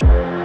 Bye.